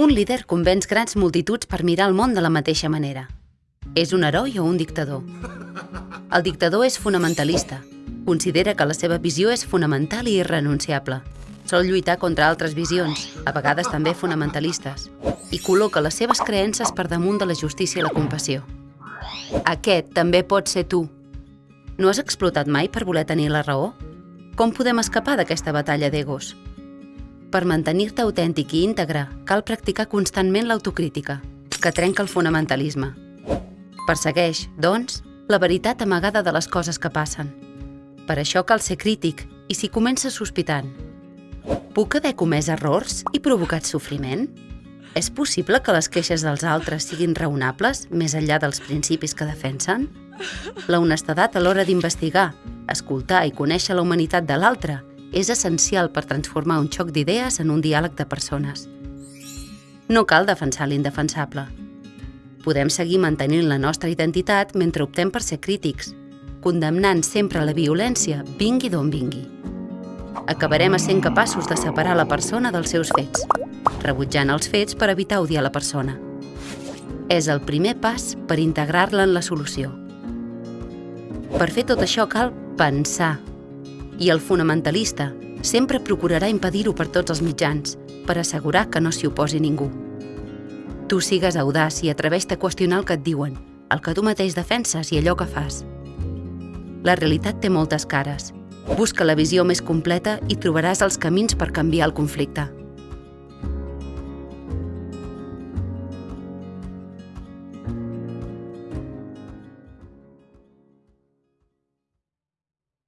Un líder convenç grans multituds per mirar el món de la mateixa manera. És un heroi o un dictador? El dictador és fonamentalista. Considera que la seva visió és fonamental i irrenunciable. Sol lluitar contra altres visions, a vegades també fonamentalistes, i col·loca les seves creences per damunt de la justícia i la compassió. Aquest també pot ser tu. No has explotat mai per voler tenir la raó? Com podem escapar d'aquesta batalla d'egos? Per mantenir-te autèntic i íntegre, cal practicar constantment l'autocrítica, que trenca el fonamentalisme. Persegueix, doncs, la veritat amagada de les coses que passen. Per això cal ser crític i si comença sospitant. Puc haver comès errors i provocat sofriment? És possible que les queixes dels altres siguin raonables més enllà dels principis que defensen? La honestedat a l'hora d'investigar, escoltar i conèixer la humanitat de l'altre és essencial per transformar un xoc d'idees en un diàleg de persones. No cal defensar l'indefensable. Podem seguir mantenint la nostra identitat mentre optem per ser crítics, condemnant sempre la violència, vingui d'on vingui. Acabarem sent capaços de separar la persona dels seus fets, rebutjant els fets per evitar odiar la persona. És el primer pas per integrar-la en la solució. Per fer tot això cal pensar. I el fonamentalista sempre procurarà impedir-ho per tots els mitjans, per assegurar que no s'hi oposi ningú. Tu sigues audaç i atreveix-te a qüestionar el que et diuen, el que tu mateix defenses i allò que fas. La realitat té moltes cares. Busca la visió més completa i trobaràs els camins per canviar el conflicte.